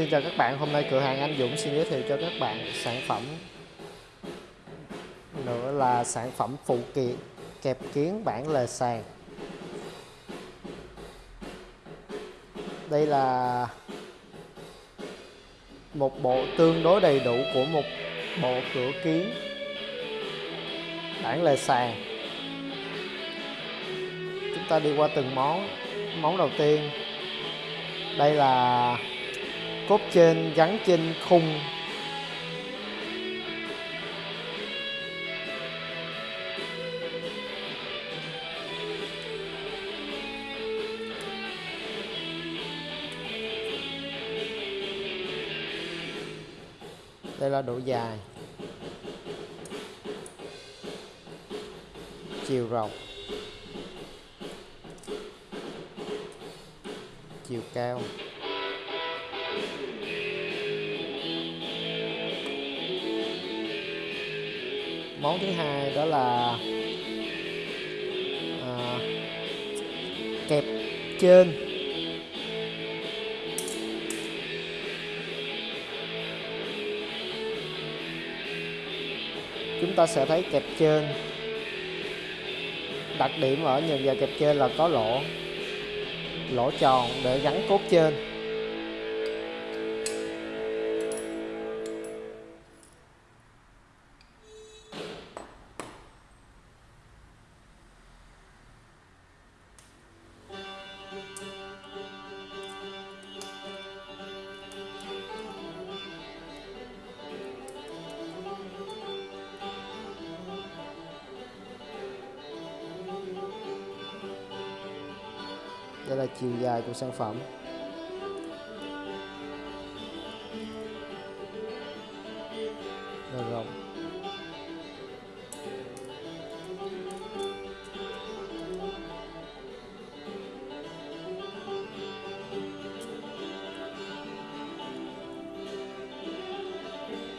Xin chào các bạn, hôm nay cửa hàng Anh Dũng xin giới thiệu cho các bạn sản phẩm nữa là sản phẩm phụ kiện kẹp kiến bản lề sàn. Đây là một bộ tương đối đầy đủ của một bộ cửa kiến bản lề sàn. Chúng ta đi qua từng món. Món đầu tiên đây là cốt trên gắn trên khung. Đây là độ dài. Chiều rộng. Chiều cao. Món thứ hai đó là à, kẹp trên. Chúng ta sẽ thấy kẹp trên. Đặc điểm ở nhường giờ kẹp trên là có lỗ lỗ tròn để gắn cốt trên. Là chiều dài của sản phẩm. Là rộng.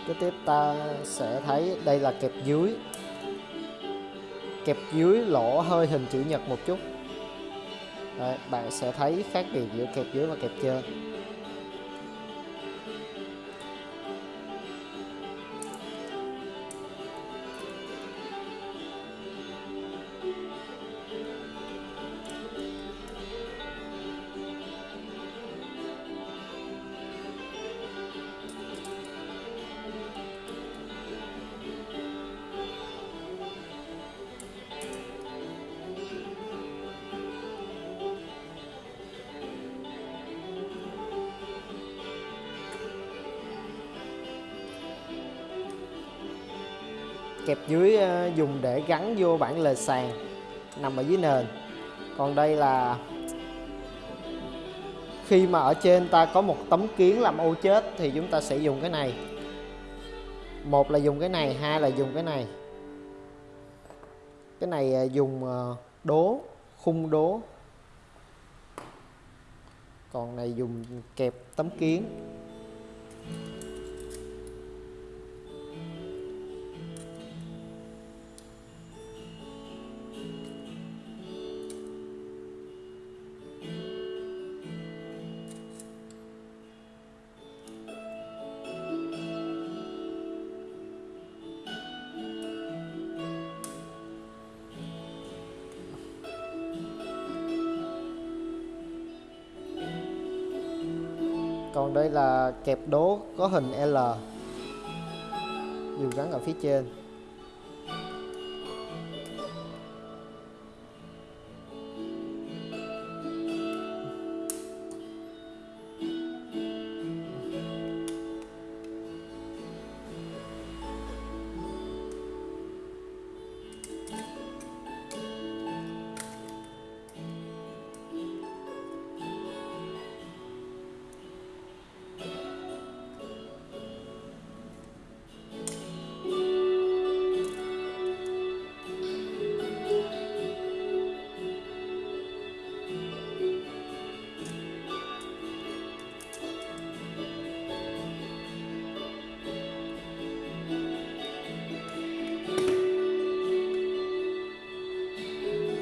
Cái tiếp ta sẽ thấy đây là kẹp dưới. Kẹp dưới lỗ hơi hình chữ nhật một chút. Đấy, bạn sẽ thấy khác biệt giữa kẹp dưới và kẹp trên. Kẹp dưới ờ, dùng để gắn vô bản lề sàn, nằm ở dưới nền. Còn đây là khi mà ở trên ta có một tấm kiến làm ô chết thì chúng ta sẽ dùng cái này. Một là dùng cái này, hai là dùng cái này. Cái này ờ, dùng ờ, đố, khung đố. Còn này dùng kẹp tấm kiến. Còn đây là kẹp đố có hình L. Dù gắn ở phía trên.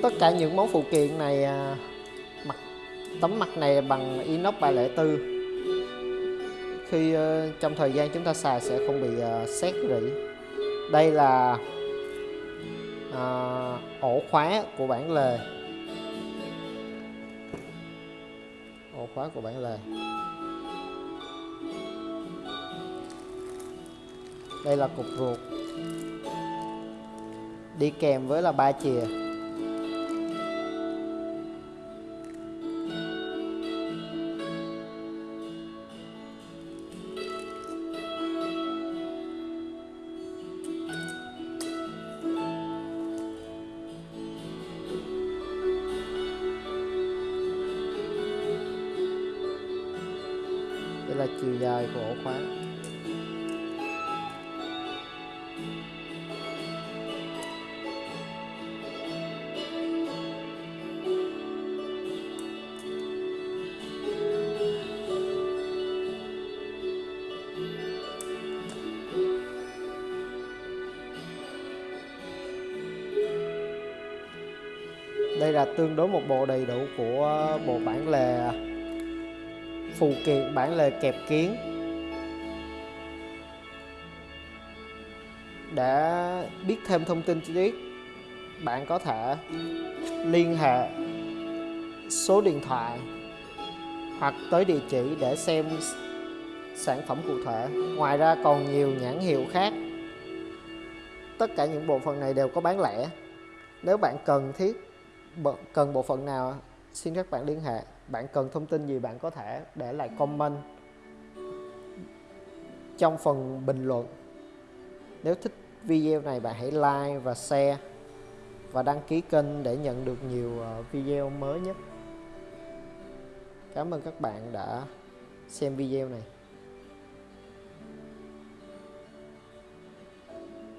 Tất cả những món phụ kiện này à, mặt tấm mặt này bằng inox 304 khi ờ, trong thời gian chúng ta xài sẽ không bị ờ, xét rỉ. Đây là à, ổ khóa của bản lề. Ổ khóa của bản lề. Đây là cục ruột. Đi kèm với là ba chìa. Đây là chiều dài của ổ khóa. Đây là tương đối một bộ đầy đủ của ờ, bộ bản lề à phụ kiện bản lề kẹp kiến để biết thêm thông tin chi tiết, bạn có thể liên hệ số điện thoại hoặc tới địa chỉ để xem sản phẩm cụ thể. Ngoài ra còn nhiều nhãn hiệu khác. Tất cả những bộ phận này đều có bán lẻ. Nếu bạn cần thiết cần bộ phận nào xin các bạn liên hệ. Bạn cần thông tin gì bạn có thể để lại comment trong phần bình luận. Nếu thích video này, bạn hãy like và share và đăng ký kênh để nhận được nhiều ờ, video mới nhất. Cảm ơn các bạn đã xem video này.